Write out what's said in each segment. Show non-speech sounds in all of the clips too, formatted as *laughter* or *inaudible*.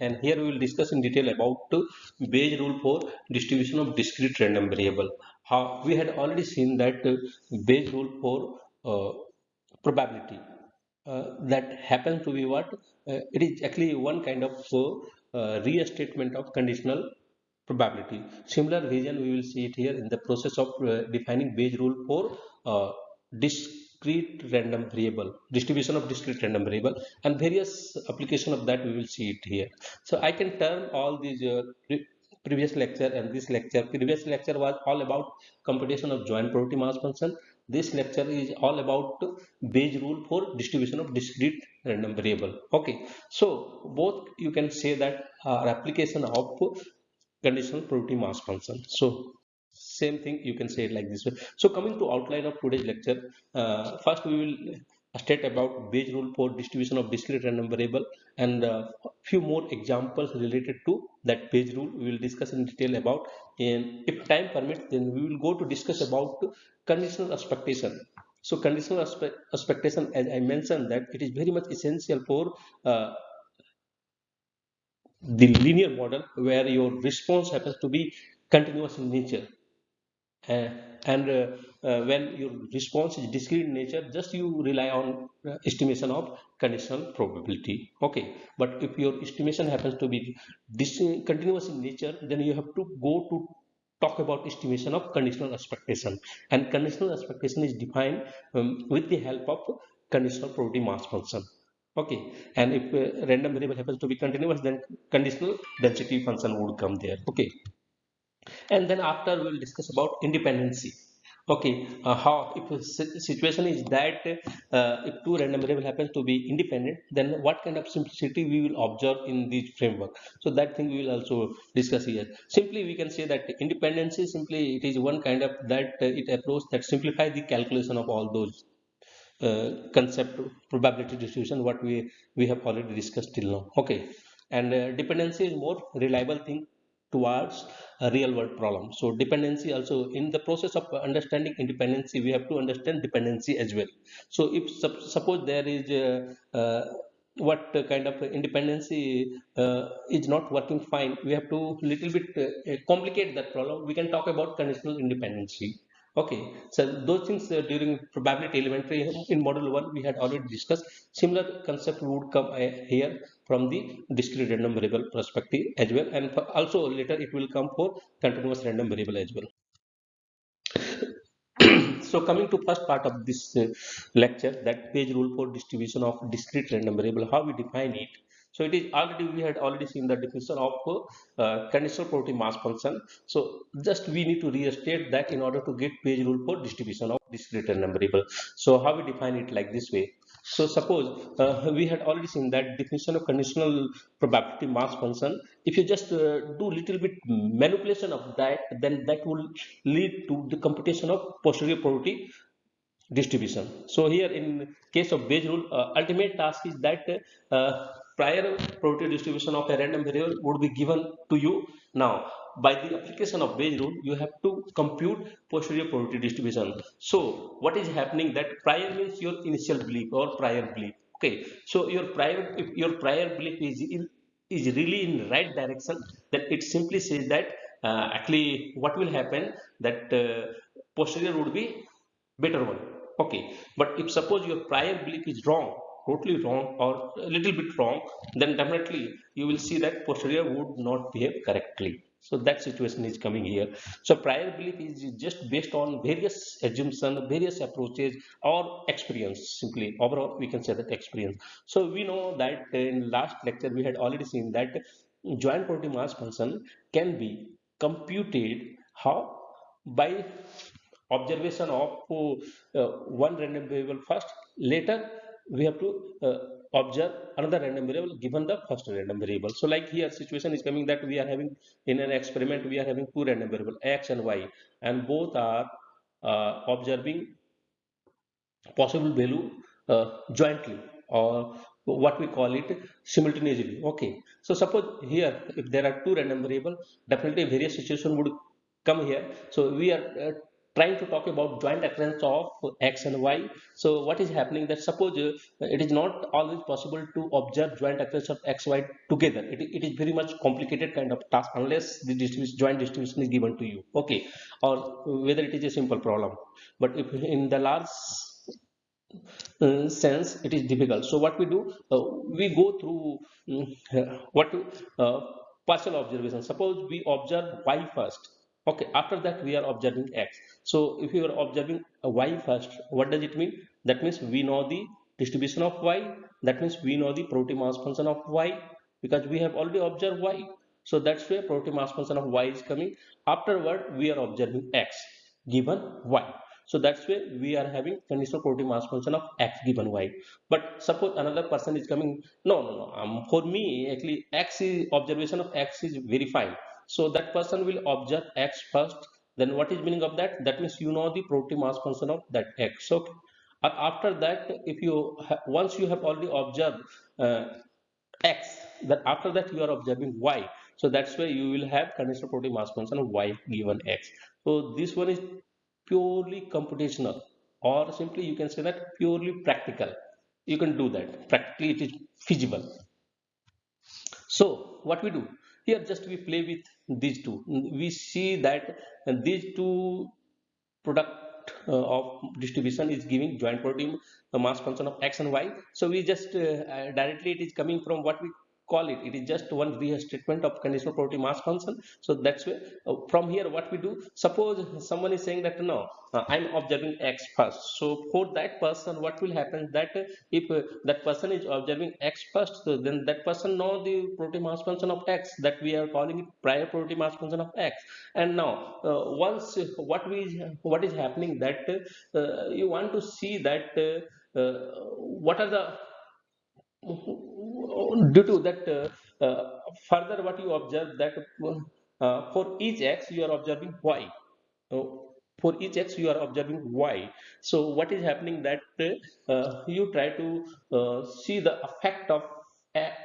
and here we will discuss in detail about uh, Bayes rule for distribution of discrete random variable. How we had already seen that uh, Bayes rule for uh, probability uh, that happens to be what uh, it is actually one kind of uh, restatement of conditional probability. Similar vision we will see it here in the process of uh, defining Bayes rule for uh, discrete random variable, distribution of discrete random variable and various application of that we will see it here. So I can turn all these uh, pre previous lecture and this lecture, previous lecture was all about computation of joint probability mass function. This lecture is all about Bayes rule for distribution of discrete random variable. Okay, so both you can say that are application of conditional probability mass function. So same thing you can say it like this way. So coming to outline of today's lecture, uh, first we will state about Bayes rule for distribution of discrete random variable and uh, few more examples related to that Bayes rule we will discuss in detail about. And if time permits then we will go to discuss about conditional expectation. So conditional expectation as i mentioned that it is very much essential for uh, the linear model where your response happens to be continuous in nature and uh, uh, when your response is discrete in nature just you rely on uh, estimation of conditional probability. Okay. But if your estimation happens to be continuous in nature then you have to go to talk about estimation of conditional expectation. And conditional expectation is defined um, with the help of conditional probability mass function. Okay. And if uh, random variable happens to be continuous then conditional density function would come there. Okay and then after we will discuss about independency. Okay uh, how if situation is that uh, if two random variable happens to be independent then what kind of simplicity we will observe in this framework? So that thing we will also discuss here. Simply we can say that independency simply it is one kind of that uh, it approach that simplify the calculation of all those uh, concept probability distribution what we we have already discussed till now. Okay and uh, dependency is more reliable thing towards a real world problem. So dependency also in the process of understanding independency we have to understand dependency as well. So if suppose there is uh, uh, what kind of independency uh, is not working fine we have to little bit uh, complicate that problem. We can talk about conditional independency okay. So those things uh, during probability elementary in model 1 we had already discussed. Similar concept would come uh, here from the discrete random variable perspective as well. And also later it will come for continuous random variable as well. *coughs* So coming to first part of this uh, lecture that Bayes rule for distribution of discrete random variable how we define it so it is already we had already seen the definition of uh, conditional probability mass function. So just we need to restate that in order to get Bayes rule for distribution of discrete random variable. So how we define it like this way. So suppose uh, we had already seen that definition of conditional probability mass function. If you just uh, do little bit manipulation of that, then that will lead to the computation of posterior probability distribution. So here in case of Bayes rule, uh, ultimate task is that uh, prior probability distribution of a random variable would be given to you. Now, by the application of Bayes rule, you have to compute posterior probability distribution. So, what is happening that prior means your initial belief or prior belief. Okay, so your prior if your prior belief is in, is really in right direction, then it simply says that uh, actually what will happen that uh, posterior would be better one. Okay, but if suppose your prior belief is wrong, totally wrong or a little bit wrong then definitely you will see that posterior would not behave correctly. So that situation is coming here. So prior belief is just based on various assumptions various approaches or experience simply overall we can say that experience. So we know that in last lecture we had already seen that joint probability mass function can be computed how? By observation of uh, one random variable first later we have to uh, observe another random variable given the first random variable. So like here situation is coming that we are having in an experiment we are having two random variable x and y. And both are uh, observing possible value uh, jointly or what we call it simultaneously. Okay. So suppose here if there are two random variable definitely various situation would come here. So we are uh, trying to talk about joint occurrence of x and y. So what is happening that suppose uh, it is not always possible to observe joint occurrence of x y together. It, it is very much complicated kind of task unless the distribution, joint distribution is given to you. Okay. Or whether it is a simple problem. But if in the large uh, sense it is difficult. So what we do uh, we go through what uh, partial observation. Suppose we observe y first. Okay. After that we are observing x so if you are observing y first what does it mean? That means we know the distribution of y. That means we know the probability mass function of y because we have already observed y. So that's where probability mass function of y is coming. Afterward we are observing x given y. So that's where we are having conditional probability mass function of x given y. But suppose another person is coming. No no no. Um, for me actually x is observation of x is very fine. So that person will observe x first. Then what is meaning of that? That means you know the probability mass function of that x. Okay. After that, if you once you have already observed uh, x, then after that you are observing y. So that's why you will have conditional probability mass function of y given x. So this one is purely computational or simply you can say that purely practical. You can do that. Practically it is feasible. So what we do? Here just we play with these two. We see that these two product uh, of distribution is giving joint probability mass function of x and y. So we just uh, directly it is coming from what we call it it is just one restatement of conditional probability mass function. So that's where uh, from here what we do suppose someone is saying that no uh, i'm observing x first. So for that person what will happen? That uh, if uh, that person is observing x first so then that person know the probability mass function of x that we are calling it prior probability mass function of x. And now uh, once what we what is happening that uh, you want to see that what are the due to that uh, uh, further what you observe that uh, for each x you are observing y. So for each x you are observing y. So what is happening that uh, you try to uh, see the effect of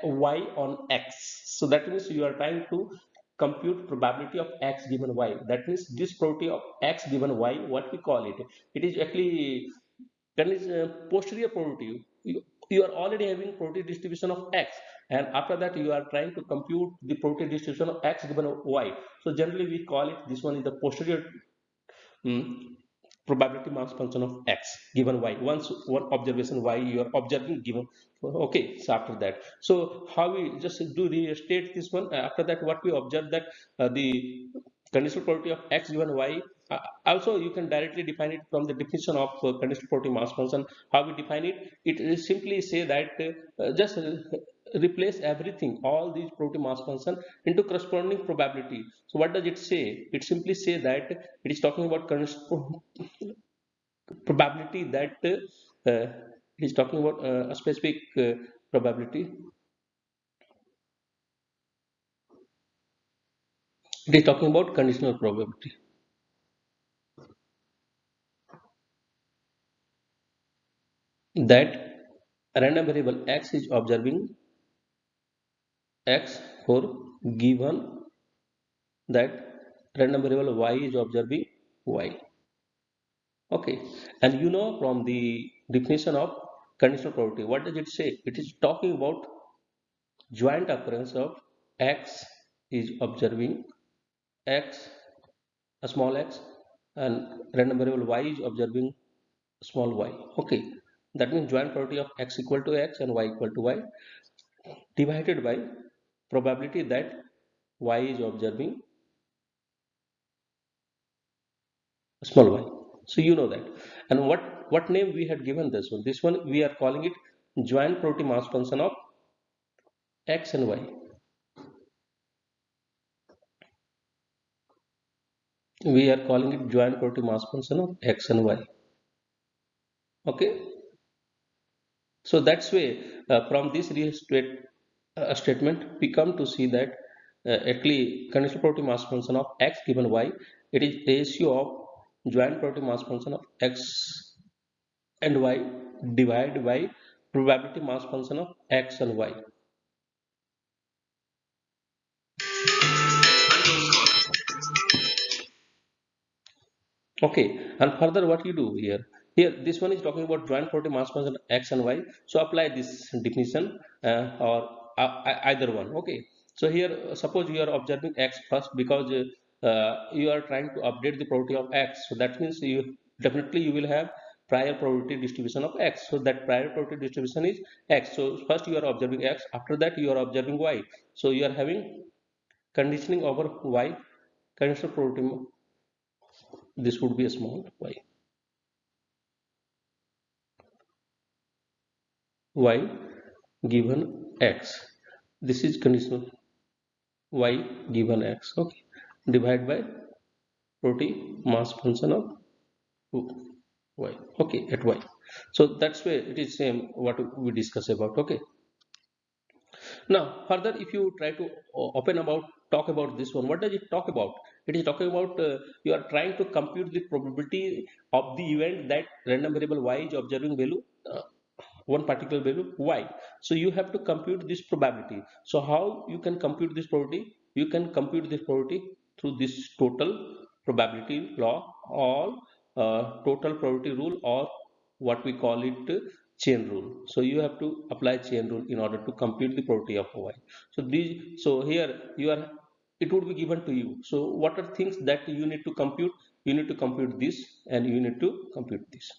y on x. So that means you are trying to compute probability of x given y. That means this probability of x given y what we call it. It is actually then is uh, posterior probability you, are already having probability distribution of x and after that you are trying to compute the probability distribution of x given y. So generally we call it this one is the posterior um, probability mass function of x given y. Once one observation y you are observing given okay so after that. So how we just do restate this one after that what we observe that uh, the conditional probability of x given y uh, also you can directly define it from the definition of uh, conditional probability mass function. How we define it? It is simply say that uh, just replace everything all these probability mass function into corresponding probability. So what does it say? It simply say that it is talking about probability that uh, it is talking about uh, a specific uh, probability. It is talking about conditional probability that random variable x is observing x for given that random variable y is observing y. Okay. And you know from the definition of conditional probability what does it say? It is talking about joint occurrence of x is observing x a small x and random variable y is observing small y. Okay that means joint probability of x equal to x and y equal to y divided by probability that y is observing small y. So you know that. And what what name we had given this one? This one we are calling it joint probability mass function of x and y. We are calling it joint probability mass function of x and y. Okay so that's way uh, from this uh, statement we come to see that uh, actually conditional probability mass function of x given y it is ratio of joint probability mass function of x and y divided by probability mass function of x and y Okay, and further what you do here? Here, this one is talking about joint probability mass function x and y. So apply this definition uh, or uh, either one. Okay. So here, suppose you are observing x first because uh, you are trying to update the property of x. So that means you definitely you will have prior probability distribution of x. So that prior probability distribution is x. So first you are observing x. After that you are observing y. So you are having conditioning over y conditional probability this would be a small y y given x. This is conditional y given x okay? Divide by probability mass function of y okay at y. So that's where it is same what we discuss about okay? Now further if you try to open about talk about this one what does it talk about? It is talking about uh, you are trying to compute the probability of the event that random variable y is observing value uh, one particular value y. So you have to compute this probability. So how you can compute this probability? You can compute this probability through this total probability law or uh, total probability rule or what we call it chain rule. So you have to apply chain rule in order to compute the probability of y. So these so here you are it would be given to you. So what are things that you need to compute? You need to compute this and you need to compute this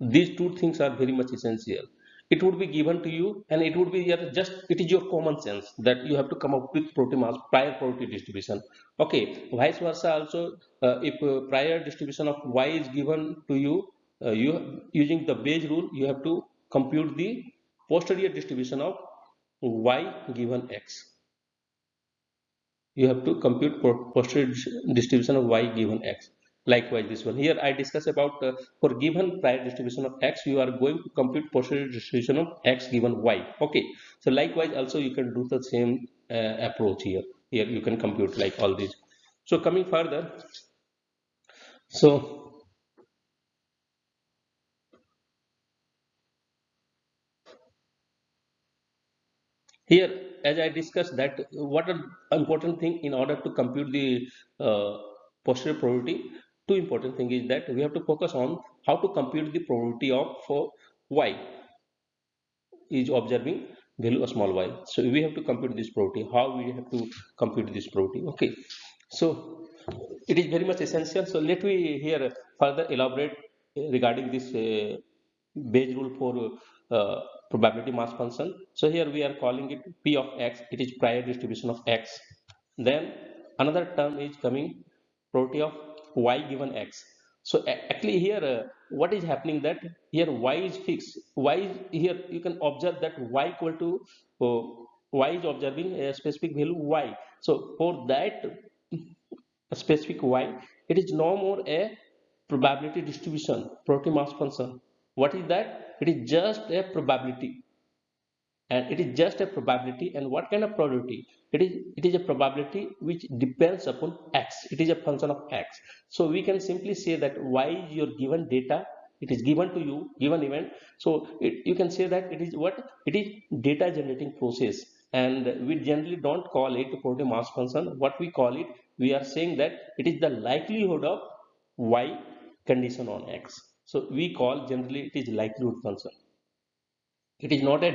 these two things are very much essential. It would be given to you and it would be just it is your common sense that you have to come up with probability mass prior probability distribution. Okay vice versa also uh, if uh, prior distribution of y is given to you uh, you using the Bayes rule you have to compute the posterior distribution of y given x. You have to compute posterior distribution of y given x likewise this one. Here i discuss about uh, for given prior distribution of x you are going to compute posterior distribution of x given y. Okay. So likewise also you can do the same uh, approach here. Here you can compute like all these. So coming further. So here as I discussed that what are important thing in order to compute the uh, posterior probability two important thing is that we have to focus on how to compute the probability of for y is observing value of small y. So we have to compute this probability. How we have to compute this probability? Okay. So it is very much essential. So let me here further elaborate regarding this uh, Bayes rule for uh, probability mass function. So here we are calling it p of x. It is prior distribution of x. Then another term is coming probability of y given x. So actually here uh, what is happening that here y is fixed. Y is here you can observe that y equal to uh, y is observing a specific value y. So for that specific y it is no more a probability distribution probability mass function. What is that? It is just a probability and it is just a probability. And what kind of probability? It is it is a probability which depends upon x. It is a function of x. So we can simply say that y is your given data. It is given to you given event. So it, you can say that it is what? It is data generating process. And we generally don't call it probability mass function. What we call it we are saying that it is the likelihood of y condition on x. So we call generally it is likelihood function. It is not a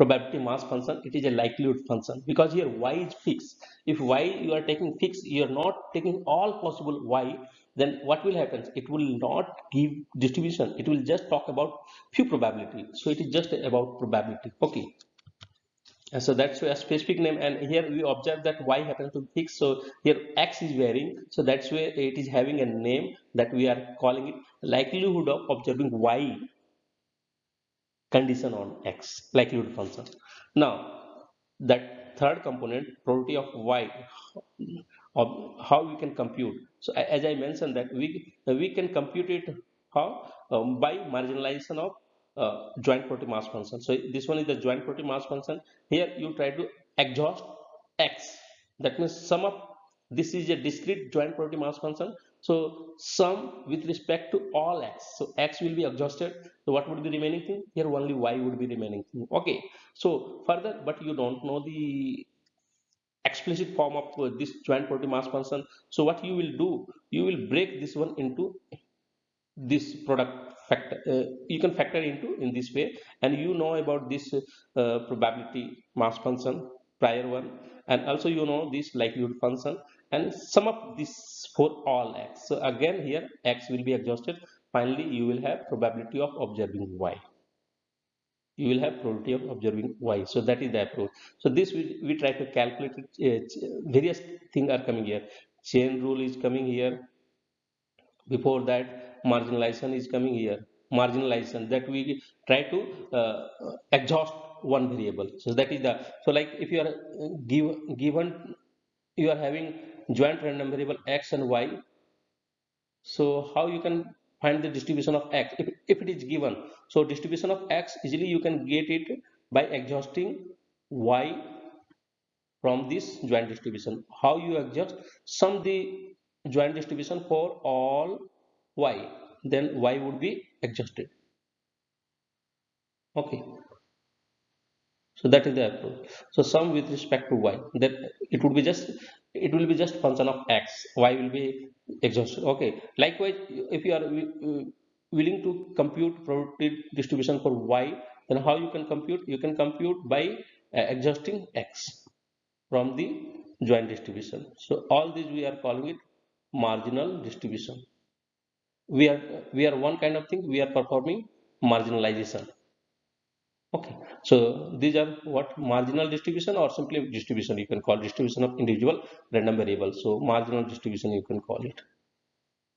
probability mass function, it is a likelihood function because here y is fixed. If y you are taking fixed, you are not taking all possible y, then what will happen? It will not give distribution. It will just talk about few probability. So it is just about probability. Okay and so that's a specific name and here we observe that y happens to be fixed so here x is varying so that's why it is having a name that we are calling it likelihood of observing y condition on x likelihood function now that third component probability of y of how we can compute so as i mentioned that we we can compute it how um, by marginalization of uh, joint probability mass function. So this one is the joint probability mass function. Here you try to exhaust x. That means sum up. This is a discrete joint probability mass function. So sum with respect to all x. So x will be exhausted. So what would be remaining thing? Here only y would be remaining thing. Okay. So further, but you don't know the explicit form of uh, this joint probability mass function so what you will do you will break this one into this product factor uh, you can factor into in this way and you know about this uh, probability mass function prior one and also you know this likelihood function and sum up this for all x. So again here x will be exhausted. Finally you will have probability of observing y. You will have probability of observing y. So that is the approach. So this we, we try to calculate it, uh, various things are coming here. Chain rule is coming here. Before that marginalization is coming here. Marginalization that we try to uh, exhaust one variable. So that is the so like if you are uh, give, given you are having joint random variable x and y. So how you can find the distribution of x? If, if it is given so distribution of x easily you can get it by exhausting y from this joint distribution. How you exhaust sum the joint distribution for all y then y would be exhausted okay. So that is the approach. So sum with respect to y that it would be just it will be just function of x. Y will be exhausted. Okay. Likewise if you are willing to compute probability distribution for y then how you can compute? You can compute by uh, exhausting x from the joint distribution. So all these we are calling it marginal distribution. We are we are one kind of thing. We are performing marginalization okay. So these are what? Marginal distribution or simply distribution? You can call distribution of individual random variables. So marginal distribution you can call it.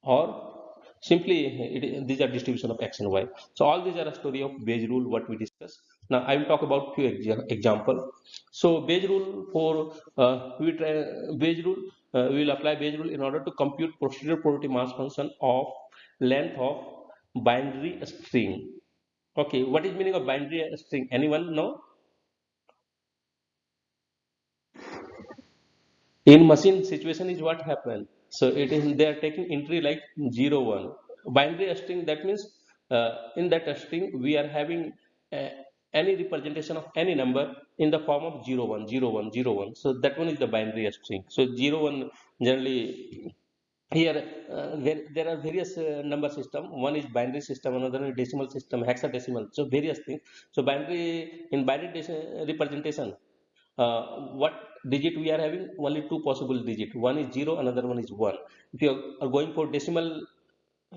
Or simply it, these are distribution of x and y. So all these are a story of Bayes rule what we discussed now i will talk about few example. So Bayes rule for uh, we try Bayes rule uh, we will apply Bayes rule in order to compute posterior probability mass function of length of binary string okay what is meaning of binary string? Anyone know? In machine situation is what happened so it is they are taking entry like 0 1 binary string that means uh, in that string we are having uh, any representation of any number in the form of 0 1 0 1 0 1 so that one is the binary string. So 0 1 generally here uh, there, there are various uh, number system. One is binary system another is decimal system hexadecimal. So various things. So binary in binary representation uh, what digit we are having? Only two possible digit. One is 0 another one is 1 if you are going for decimal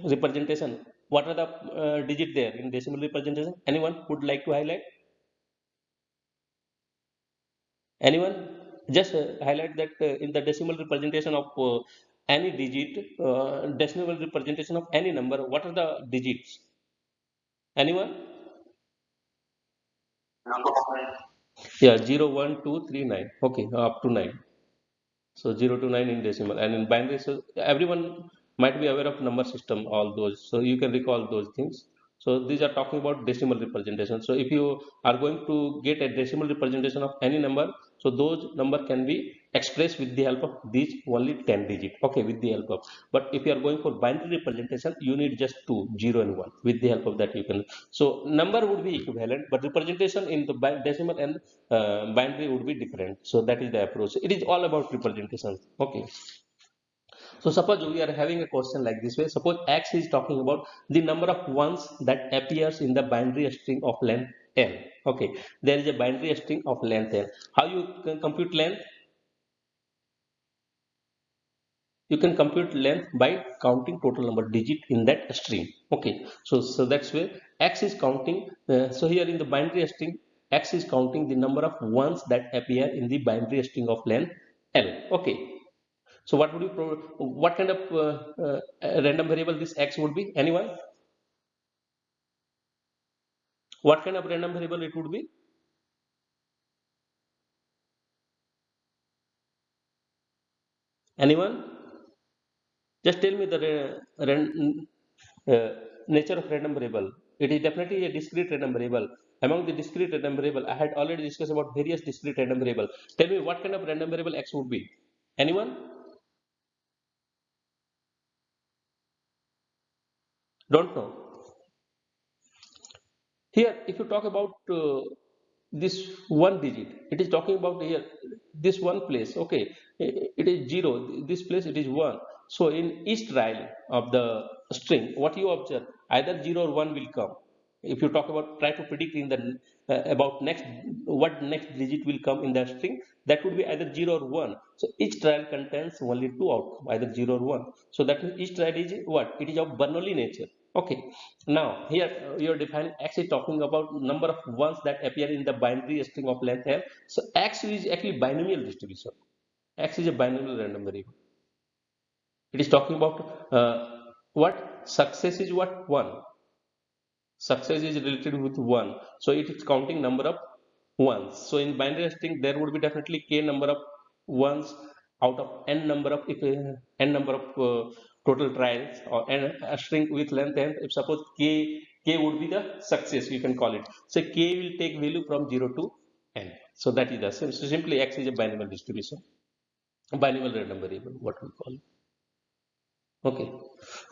representation what are the uh, digit there in decimal representation? Anyone would like to highlight? Anyone? Just uh, highlight that uh, in the decimal representation of uh, any digit uh, decimal representation of any number what are the digits? Anyone? Yeah 0 1 2 3 9 okay up to 9 so 0 to 9 in decimal. And in binary so everyone might be aware of number system all those. So you can recall those things. So these are talking about decimal representation. So if you are going to get a decimal representation of any number so those number can be expressed with the help of these only 10 digit. Okay with the help of. But if you are going for binary representation you need just two zero and one. With the help of that you can. So number would be equivalent but representation in the decimal and uh, binary would be different. So that is the approach. It is all about representation. Okay. So suppose we are having a question like this way. Suppose x is talking about the number of ones that appears in the binary string of length n okay. There is a binary string of length L. how you can compute length? You can compute length by counting total number digit in that string. Okay. So so that's where x is counting uh, so here in the binary string x is counting the number of ones that appear in the binary string of length l. Okay. So what would you what kind of uh, uh, random variable this x would be? Anyone what kind of random variable it would be? Anyone? Just tell me the uh, nature of random variable. It is definitely a discrete random variable. Among the discrete random variable i had already discussed about various discrete random variable. Tell me what kind of random variable x would be. Anyone? Don't know here if you talk about uh, this one digit it is talking about here this one place okay it is zero this place it is one. So in each trial of the string what you observe either zero or one will come. If you talk about try to predict in the uh, about next what next digit will come in the string that would be either 0 or 1 so each trial contains only two outcome either 0 or 1 so that means each trial is what? It is of bernoulli nature okay. Now here you are defining x is talking about number of ones that appear in the binary string of length l so x is actually binomial distribution. X is a binomial random variable. It is talking about uh, what? Success is what? One. Success is related with 1 so it is counting number of ones. So in binary string there would be definitely k number of ones out of n number of if uh, n number of uh, total trials or n a string with length n if suppose k k would be the success you can call it. So k will take value from 0 to n. So that is the same. So simply x is a binomial distribution binomial random variable what we call. It okay.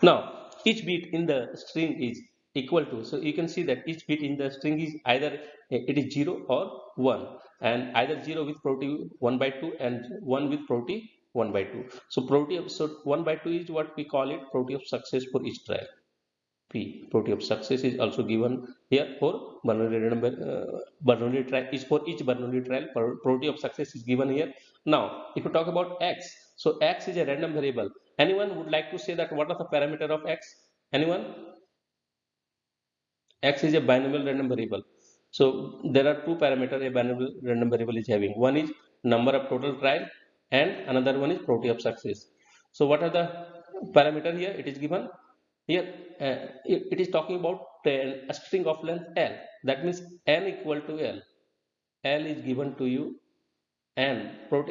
Now each bit in the string is equal to so you can see that each bit in the string is either eh, it is 0 or 1 and either 0 with probability 1 by 2 and 1 with probability 1 by 2 so probability of so 1 by 2 is what we call it probability of success for each trial p probability of success is also given here for Bernoulli number uh, Bernoulli trial is for each Bernoulli trial probability of success is given here. Now if you talk about x so x is a random variable. Anyone would like to say that what are the parameter of x? Anyone? X is a binomial random variable. So there are two parameters a binomial random variable is having. One is number of total trial and another one is of success so what are the parameter here it is given here uh, it, it is talking about a string of length l that means n equal to l l is given to you and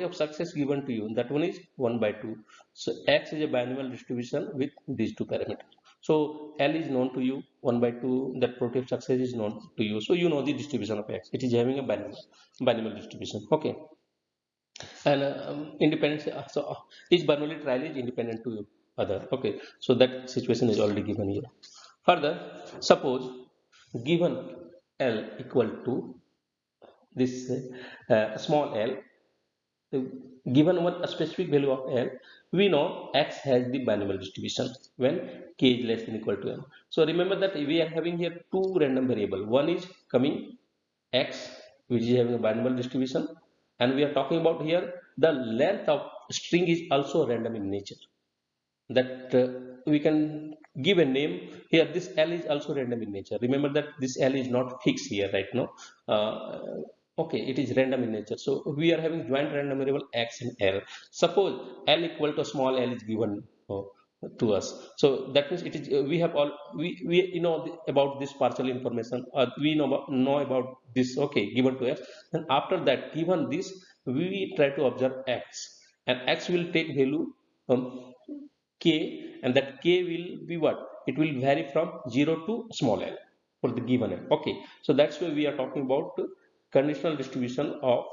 of success given to you that one is 1 by 2 so x is a binomial distribution with these two parameters so L is known to you 1 by 2 that of success is known to you. So you know the distribution of X. It is having a binomial, binomial distribution. Okay. And uh, independent, so uh, each Bernoulli trial is independent to other. Okay. So that situation is already given here. Further, suppose given L equal to this uh, small l given one a specific value of l we know x has the binomial distribution when k is less than equal to m so remember that we are having here two random variable one is coming x which is having a binomial distribution and we are talking about here the length of string is also random in nature. That uh, we can give a name. Here this l is also random in nature. Remember that this l is not fixed here right now. Uh, okay it is random in nature. So we are having joint random variable x and l. Suppose l equal to small l is given. Uh, to us. So that means it is uh, we have all we we you know about this partial information uh, we know about, know about this okay given to us. And after that given this we try to observe x. And x will take value k and that k will be what? It will vary from 0 to small l for the given l. Okay. So that's why we are talking about conditional distribution of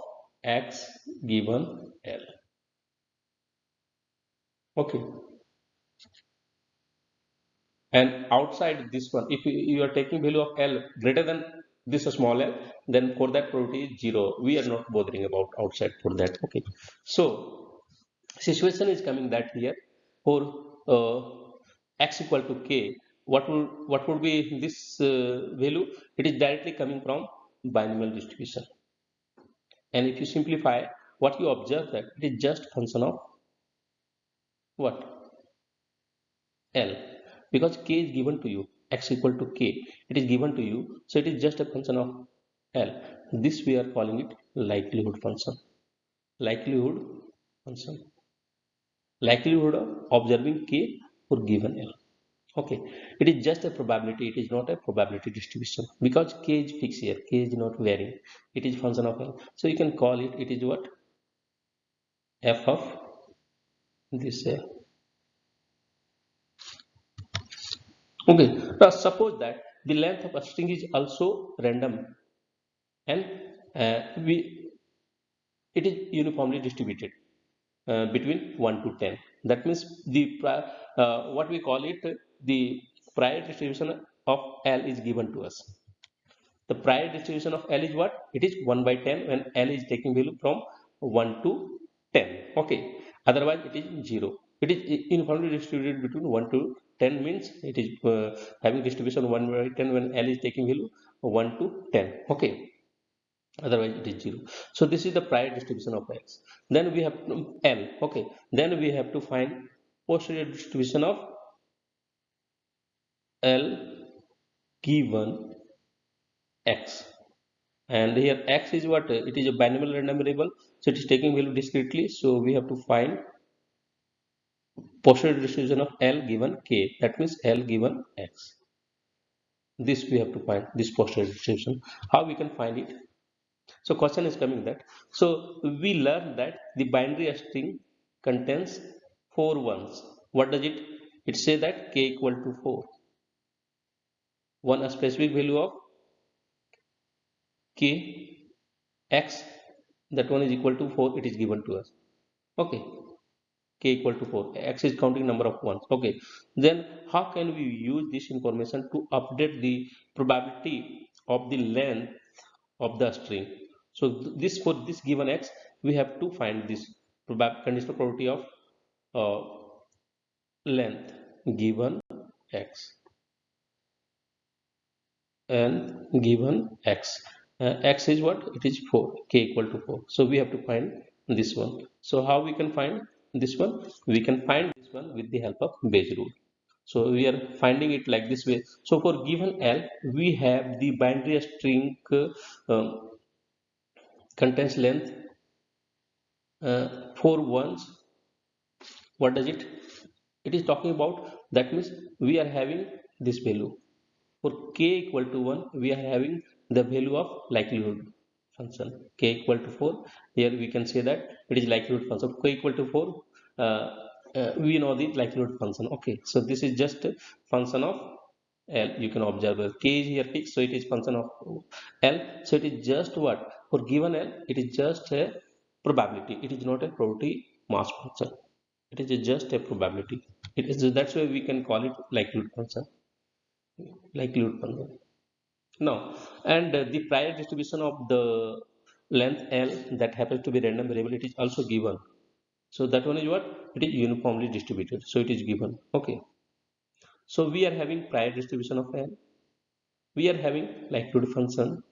x given L. Okay. And outside this one, if you are taking value of L greater than this small l, then for that probability is 0. We are not bothering about outside for that. Okay. So, situation is coming that here for uh, x equal to k, what will what would be this uh, value? It is directly coming from binomial distribution and if you simplify what you observe that it is just function of what l because k is given to you x equal to k it is given to you so it is just a function of l. This we are calling it likelihood function. Likelihood function. Likelihood of observing k for given l. Okay. It is just a probability it is not a probability distribution. Because k is fixed here k is not varying it is function of l. So you can call it it is what? F of this l okay now suppose that the length of a string is also random and uh, we it is uniformly distributed uh, between 1 to 10 that means the uh, what we call it the prior distribution of L is given to us. the prior distribution of L is what? It is 1 by 10 when L is taking value from 1 to 10. Okay. Otherwise, it is 0. It is uniformly distributed between 1 to 10 means it is uh, having distribution 1 by 10 when L is taking value 1 to 10. Okay. Otherwise, it is 0. So, this is the prior distribution of X. Then we have L. Okay. Then we have to find posterior distribution of L given x and here x is what it is a binomial random variable so it is taking value discretely so we have to find posterior distribution of L given k that means L given x. This we have to find this posterior distribution how we can find it? So question is coming that so we learned that the binary string contains four ones. What does it it say that k equal to 4 one a specific value of k x that one is equal to 4 it is given to us. Okay k equal to 4 x is counting number of ones. Okay. Then how can we use this information to update the probability of the length of the string? So this for this given x we have to find this probab conditional probability of uh, length given x and given x. Uh, x is what? It is 4 k equal to 4 so we have to find this one. So how we can find this one we can find this one with the help of Bayes rule. So we are finding it like this way. So for given l we have the binary string uh, um, contains length uh, four ones. What does it? It is talking about that means we are having this value. For k equal to 1 we are having the value of likelihood function k equal to 4 here we can say that it is likelihood function. K equal to 4 uh, uh, we know the likelihood function. Okay so this is just a function of L. You can observe k is here fixed so it is function of L. So it is just what? For given L it is just a probability. It is not a probability mass function. It is just a probability. It is that's why we can call it likelihood function. Likelihood function now and uh, the prior distribution of the length L that happens to be random variable it is also given. So that one is what? It is uniformly distributed. So it is given. Okay. So we are having prior distribution of L. We are having likelihood function.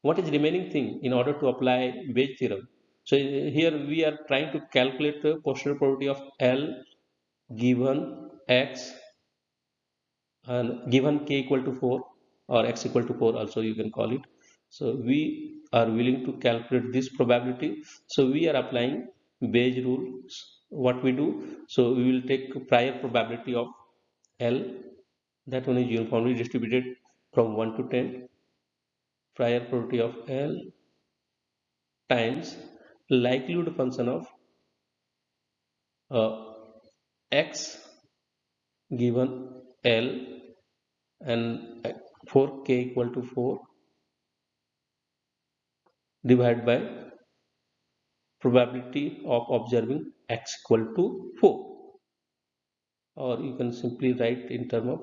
What is remaining thing in order to apply Bayes theorem? So here we are trying to calculate the posterior probability of L given x and given k equal to 4 or x equal to 4 also you can call it. So we are willing to calculate this probability. So we are applying Bayes rules what we do? So we will take prior probability of L. That one is uniformly distributed from 1 to 10 prior probability of L times likelihood function of uh, x given L and for k equal to 4 divided by probability of observing x equal to 4 or you can simply write in term of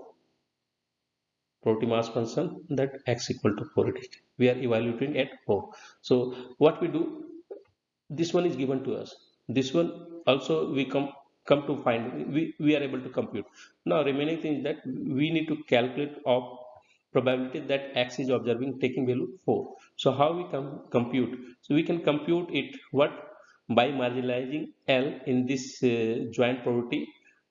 probability mass function that x equal to 4 it is. We are evaluating at 4 so what we do this one is given to us. This one also we come come to find we, we are able to compute. Now remaining thing that we need to calculate of probability that x is observing taking value 4 so how we can compute? So we can compute it what? By marginalizing l in this uh, joint probability.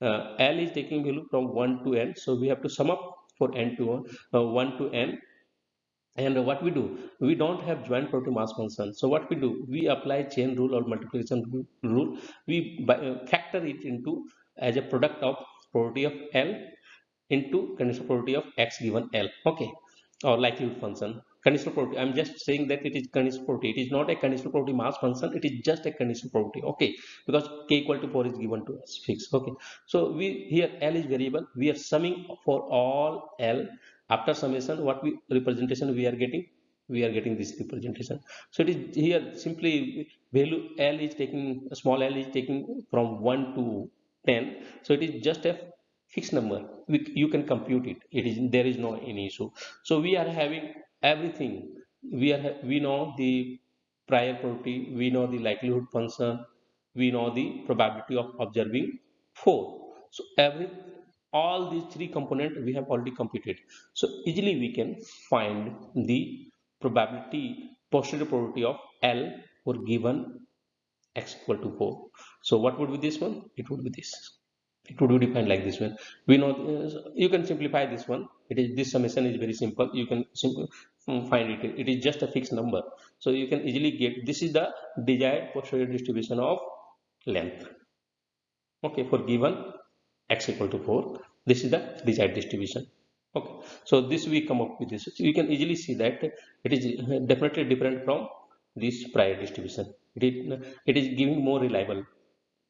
Uh, l is taking value from 1 to n. So we have to sum up for n to 1, uh, 1 to n. And what we do? We don't have joint probability mass function. So what we do? We apply chain rule or multiplication rule. We uh, factor it into as a product of probability of L into conditional probability of x given L. Okay. Or likelihood function. Conditional probability I'm just saying that it is conditional probability it is not a conditional probability mass function. It is just a conditional probability okay. Because k equal to 4 is given to us. Fixed. Okay. So we here L is variable. We are summing for all L. After summation what we representation we are getting? We are getting this representation. So it is here simply value L is taking small l is taking from 1 to 10 so it is just a fixed number. We, you can compute it. It is there is no any issue. So we are having everything. We are we know the prior probability we know the likelihood function we know the probability of observing 4 so every all these three components we have already computed. So easily we can find the probability posterior probability of L for given x equal to 4 so what would be this one? It would be this would be defined like this one. We know uh, you can simplify this one. It is this summation is very simple. You can mm, find it. It is just a fixed number. So you can easily get this is the desired posterior distribution of length. Okay for given x equal to 4 this is the desired distribution. Okay so this we come up with this. So you can easily see that it is definitely different from this prior distribution. It is, it is giving more reliable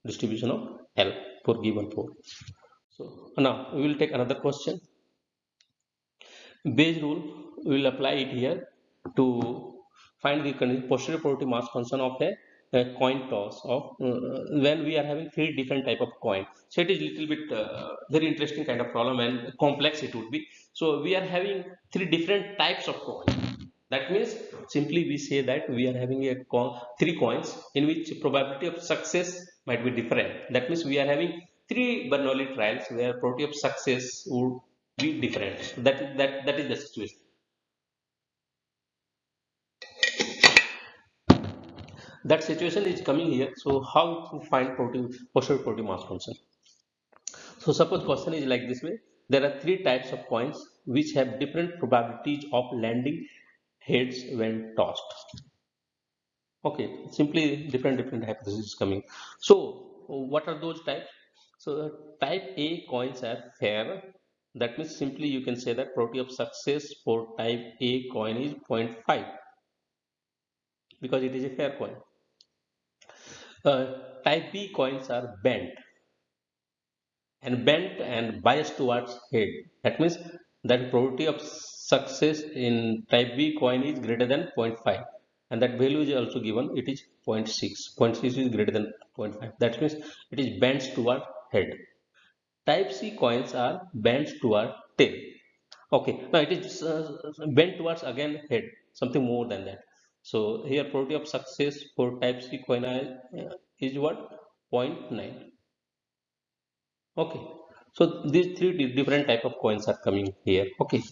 distribution of L for given 4 so now we will take another question. Bayes rule we will apply it here to find the posterior probability mass function of a, a coin toss of uh, when we are having three different type of coin. So it is little bit uh, very interesting kind of problem and complex it would be. So we are having three different types of coin. That means simply we say that we are having a coin, three coins in which probability of success might be different. That means we are having three Bernoulli trials where probability of success would be different. That that that is the situation. That situation is coming here. So how to find protein posterior protein mass function? So suppose question is like this way. There are three types of coins which have different probabilities of landing heads when tossed okay simply different different hypotheses coming. So what are those types? So type a coins are fair. That means simply you can say that probability of success for type a coin is 0.5 because it is a fair coin. Uh, type B coins are bent and bent and biased towards head. That means that probability of success in type B coin is greater than 0.5 and that value is also given it is 0.6 0.6 is greater than 0.5 that means it is bent toward head type c coins are bent toward tail okay now it is uh, bent towards again head something more than that so here probability of success for type C coin is what 0.9. Okay. So these three different type of coins are coming here. Okay.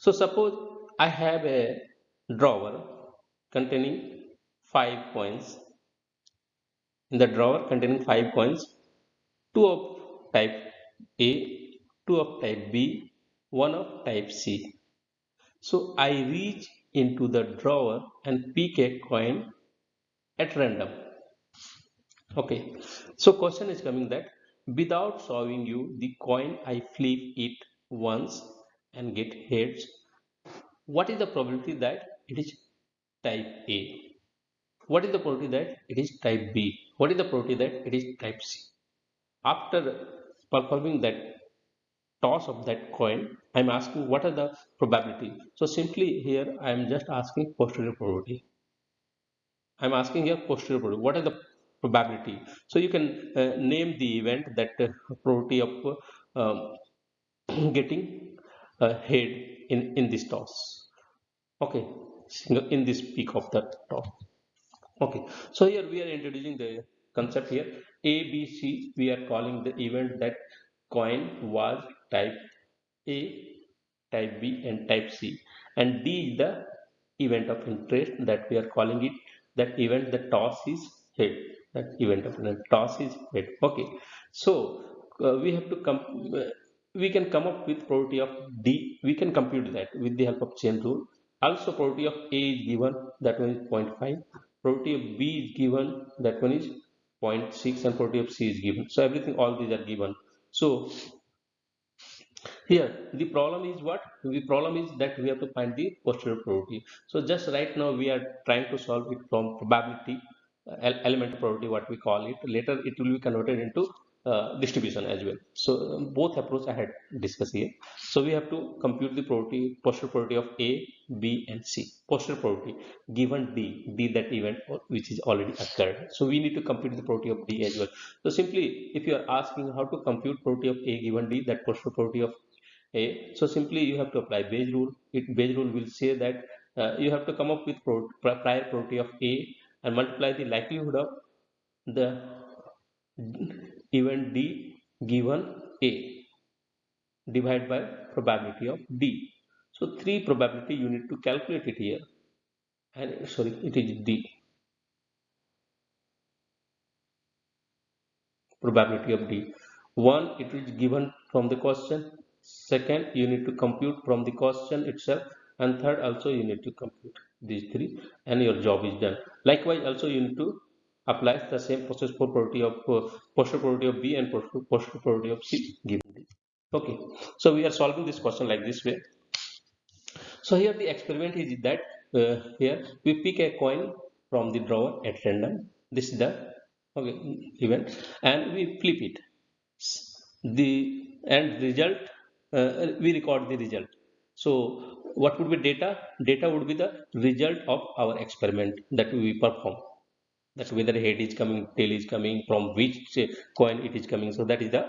So suppose I have a drawer containing five coins. In the drawer containing five coins, two of type A, two of type B, one of type C. So I reach into the drawer and pick a coin at random okay so question is coming that without showing you the coin i flip it once and get heads what is the probability that it is type a. What is the probability that it is type b? What is the probability that it is type c? After performing that toss of that coin i'm asking what are the probability? So simply here i am just asking posterior probability. I'm asking here posterior probability. What are the probability? So you can uh, name the event that uh, probability of um, *clears throat* getting a head in in this toss. Okay in this peak of the top okay. So here we are introducing the concept here. A b c we are calling the event that coin was type A, type B and type C. And D is the event of interest that we are calling it. That event the toss is head. That event of interest toss is head. Okay. So uh, we have to come uh, we can come up with probability of D. We can compute that with the help of chain rule also probability of A is given that one is 0.5 probability of B is given that one is 0.6 and probability of C is given. So everything all these are given. So here the problem is what? The problem is that we have to find the posterior probability. So just right now we are trying to solve it from probability uh, element probability what we call it. Later it will be converted into uh, distribution as well. So um, both approach i had discussed here. So we have to compute the probability posterior probability of a b and c. Posterior probability given d d that event which is already occurred. So we need to compute the probability of d as well. So simply if you are asking how to compute probability of a given d that posterior probability of a so simply you have to apply Bayes rule. It Bayes rule will say that uh, you have to come up with pro prior probability of A and multiply the likelihood of the event D given A divided by probability of D. So three probability you need to calculate it here. And sorry it is the probability of D. One it is given from the question. Second you need to compute from the question itself. And third also you need to compute these three. And your job is done. Likewise also you need to apply the same process for probability of uh, probability of b and posterior probability of c given. D okay. So we are solving this question like this way so here the experiment is that uh, here we pick a coin from the drawer at random. This is the okay event and we flip it. The end result uh, we record the result. So what would be data? Data would be the result of our experiment that we perform. That whether head is coming tail is coming from which coin it is coming. So that is the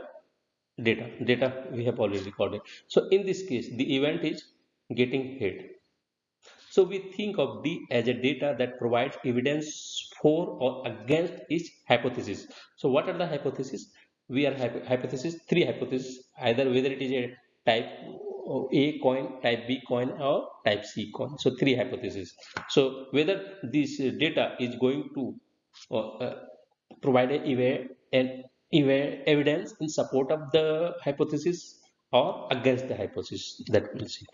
data. Data we have already recorded. So in this case the event is getting hit. so we think of d as a data that provides evidence for or against each hypothesis so what are the hypotheses we are hypothesis three hypotheses either whether it is a type a coin, type B coin or type C coin. So three hypotheses. So whether this data is going to uh, uh, provide an evidence in support of the hypothesis or against the hypothesis that we'll see.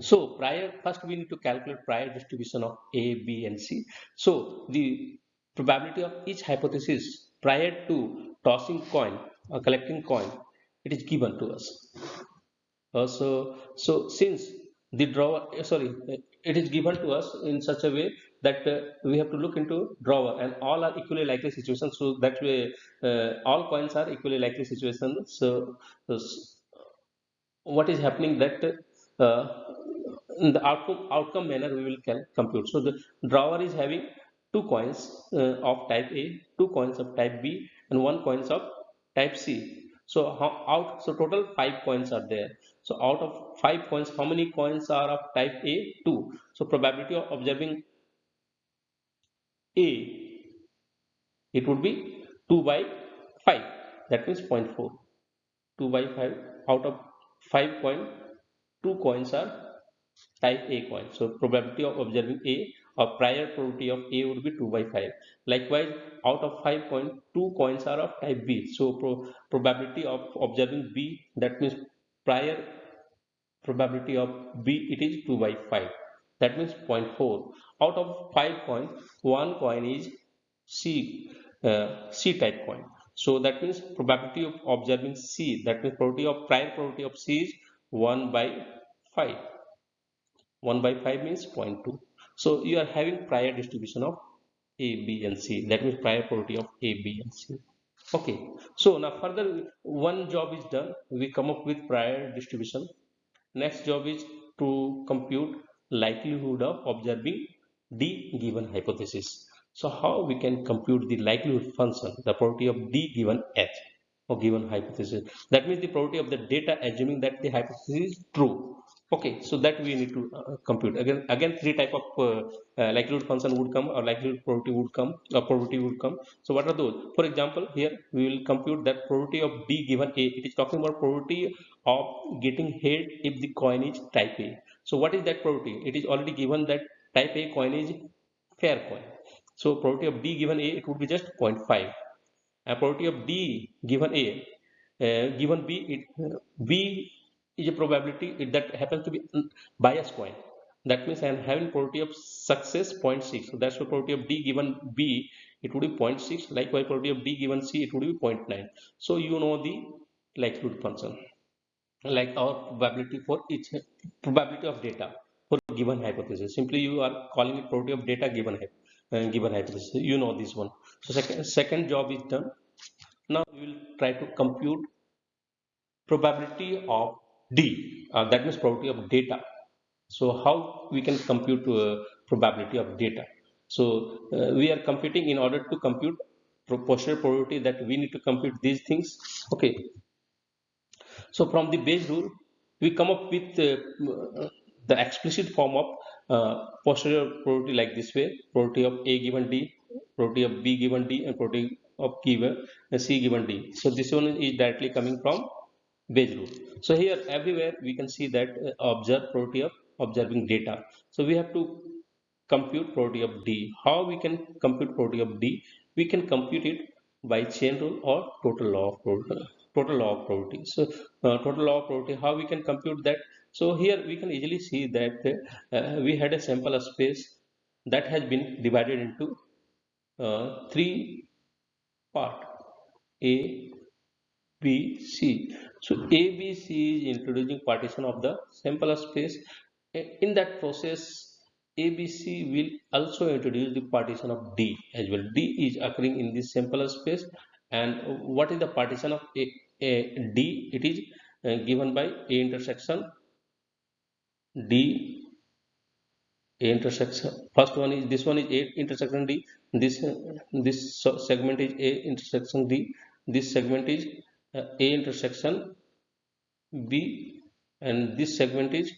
So prior, first we need to calculate prior distribution of A, B and C. So the probability of each hypothesis prior to tossing coin or collecting coin, it is given to us. Uh, so since the drawer uh, sorry it is given to us in such a way that uh, we have to look into drawer and all are equally likely situations. So that way uh, all coins are equally likely situations. So, so what is happening that uh, in the outcome outcome manner we will compute. So the drawer is having two coins uh, of type a two coins of type b and one coins of type c. So how, out so total five coins are there. So out of five coins how many coins are of type a? Two. So probability of observing a it would be 2 by 5 that means 0.4 2 by 5 out of 5 coin 2 coins are type a coin so probability of observing a or prior probability of A would be 2 by 5. Likewise, out of 5 coins, 2 coins are of type B. So pro probability of observing B, that means prior probability of B, it is 2 by 5. That means 0.4. Out of 5 coins, 1 coin is C, uh, C type coin. So that means probability of observing C, that means probability of prior probability of C is 1 by 5. 1 by 5 means 0.2. So you are having prior distribution of A, B and C. That means prior probability of A, B and C. Okay. So now further one job is done. We come up with prior distribution. Next job is to compute likelihood of observing D given hypothesis. So how we can compute the likelihood function, the probability of D given H or given hypothesis. That means the probability of the data assuming that the hypothesis is true okay so that we need to uh, compute. Again again three type of uh, uh, likelihood function would come or likelihood probability would come or probability would come. So what are those? For example here we will compute that probability of b given a. It is talking about probability of getting head if the coin is type a. So what is that probability? It is already given that type a coin is fair coin. So probability of b given a it would be just 0.5 and probability of d given a uh, given b it b is a probability that happens to be bias coin. That means I am having probability of success 0.6. So that's the probability of D given B, it would be 0.6. Likewise, probability of D given C, it would be 0.9. So you know the likelihood function. Like our probability for each probability of data for given hypothesis. Simply you are calling it probability of data given uh, given hypothesis. You know this one. So second second job is done. Now we will try to compute probability of D, uh, that means probability of data. So how we can compute uh, probability of data? So uh, we are computing in order to compute proportional probability that we need to compute these things. Okay. So from the Bayes rule, we come up with uh, the explicit form of uh, posterior probability like this way probability of a given d probability of b given d and probability of given uh, c given d so this one is directly coming from Bayes rule so here everywhere we can see that uh, observe probability of observing data. So we have to compute probability of d. How we can compute probability of d? We can compute it by chain rule or total law of total law of probability so uh, total law of probability how we can compute that? So here we can easily see that uh, we had a sample space that has been divided into uh, three part. A, B, C. So A, B, C is introducing partition of the sample space. In that process, ABC will also introduce the partition of D as well. D is occurring in this sample space and what is the partition of A, A D? It is uh, given by A intersection D A intersection. First one is this one is A intersection D. This this segment is A intersection D. This segment is uh, A intersection B, and this segment is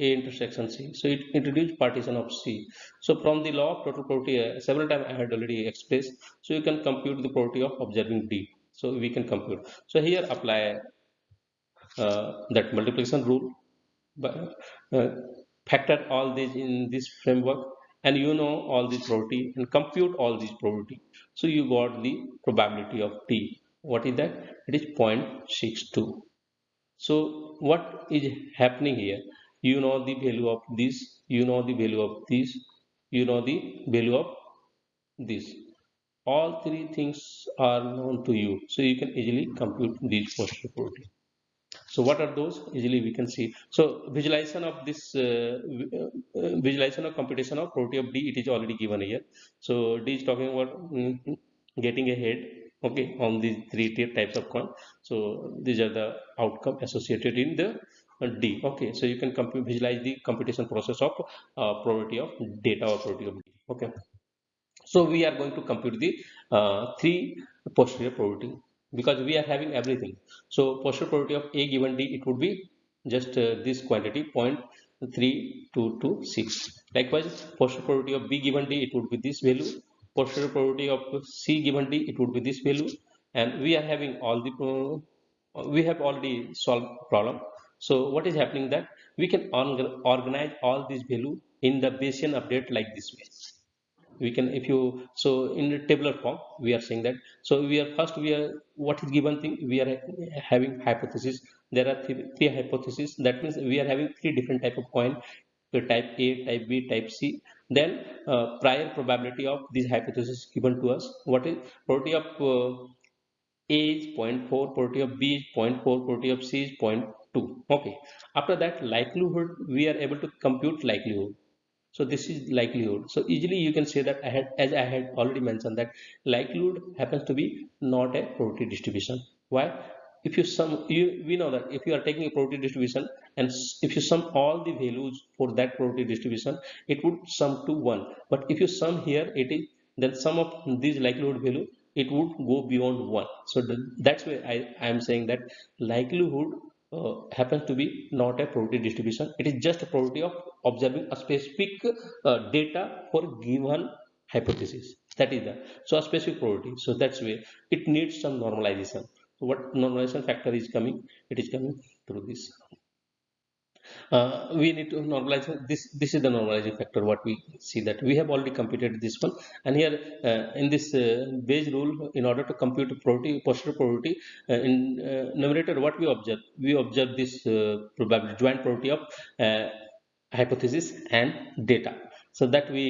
A intersection C. So it introduced partition of C. So from the law of total probability, uh, several times I had already expressed. So you can compute the probability of observing D. So we can compute. So here apply uh, that multiplication rule. Uh, factor all these in this framework and you know all these probability and compute all these probability. So you got the probability of T. What is that? It is 0.62. So what is happening here? You know the value of this, you know the value of this, you know the value of this. All three things are known to you. So you can easily compute these posterior probability so what are those easily we can see so visualization of this uh, uh, visualization of computation of probability of d it is already given here so d is talking about mm, getting ahead okay on these three types of coin. So these are the outcome associated in the d. Okay so you can visualize the computation process of uh, probability of data or probability of d. Okay. So we are going to compute the uh, three posterior probability because we are having everything. So posterior probability of a given d it would be just uh, this quantity 0.3226 likewise posterior probability of b given d it would be this value posterior probability of c given d it would be this value. And we are having all the uh, we have already solved problem. So what is happening that we can organize all these value in the Bayesian update like this way. We can if you so in the tabular form we are saying that. So we are first we are what is given thing we are having hypothesis. There are three, three hypotheses that means we are having three different type of coin type a type b type c then uh, prior probability of these hypotheses given to us what is probability of uh, a is 0.4 probability of b is 0.4 probability of c is 0.2 okay. After that likelihood we are able to compute likelihood. So this is likelihood. So easily you can say that i had as i had already mentioned that likelihood happens to be not a probability distribution. Why? If you sum you we know that if you are taking a probability distribution and if you sum all the values for that probability distribution it would sum to one. But if you sum here it is then sum of these likelihood value it would go beyond one. So that's why i i am saying that likelihood uh, happens to be not a probability distribution. It is just a probability of observing a specific uh, data for given hypothesis. That is the so a specific probability so that's why it needs some normalization. So what normalization factor is coming? It is coming through this uh, we need to normalize this this is the normalizing factor what we see that we have already computed this one. And here uh, in this uh, Bayes rule in order to compute probability posterior probability uh, in uh, numerator what we observe? We observe this uh, probability joint probability of hypothesis and data. So that we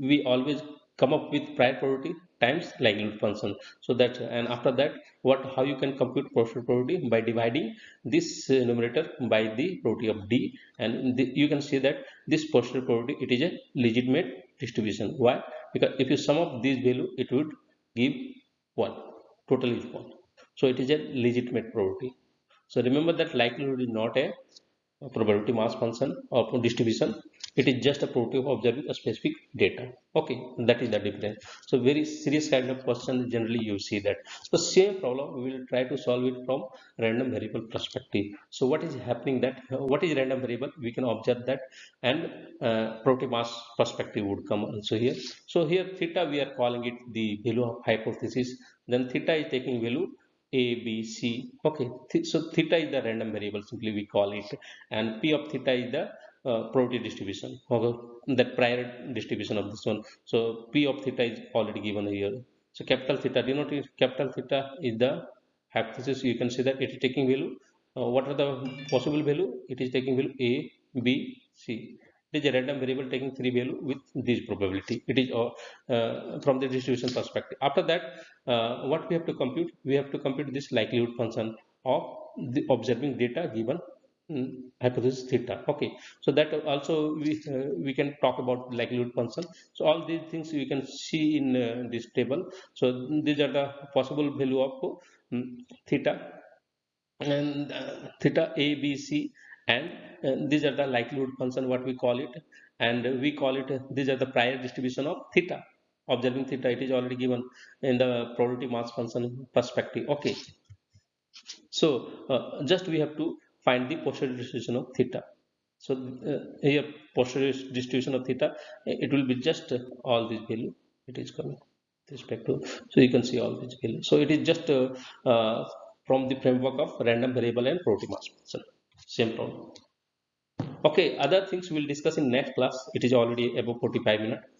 we always come up with prior probability times likelihood function so that and after that what how you can compute posterior probability by dividing this uh, numerator by the probability of d. And the, you can see that this posterior probability it is a legitimate distribution. Why? Because if you sum up this value it would give one. Totally is one. So it is a legitimate probability so remember that likelihood is not a probability mass function or distribution it is just a property of observing a specific data. Okay that is the difference. So very serious kind of question generally you see that. So same problem we will try to solve it from random variable perspective. So what is happening that what is random variable? We can observe that and uh, mass perspective would come also here. So here theta we are calling it the value of hypothesis. Then theta is taking value a b c. Okay so theta is the random variable simply we call it. And p of theta is the uh, probability distribution okay that prior distribution of this one. So p of theta is already given here. So capital theta notice capital theta is the hypothesis? You can see that it is taking value. Uh, what are the possible value? It is taking value a b c. It is a random variable taking three value with this probability. It is uh, uh, from the distribution perspective. After that uh, what we have to compute? We have to compute this likelihood function of the observing data given hypothesis theta. Okay. So that also we uh, we can talk about likelihood function. So all these things we can see in uh, this table. So these are the possible value of um, theta and uh, theta a b c and uh, these are the likelihood function what we call it. And we call it these are the prior distribution of theta. Observing theta it is already given in the probability mass function perspective. Okay. So uh, just we have to find the posterior distribution of theta. So uh, here posterior distribution of theta it will be just uh, all these value it is coming with respect to. So you can see all these value so it is just uh, uh, from the framework of random variable and probability mass function. Same problem. Okay other things we'll discuss in next class. It is already above 45 minutes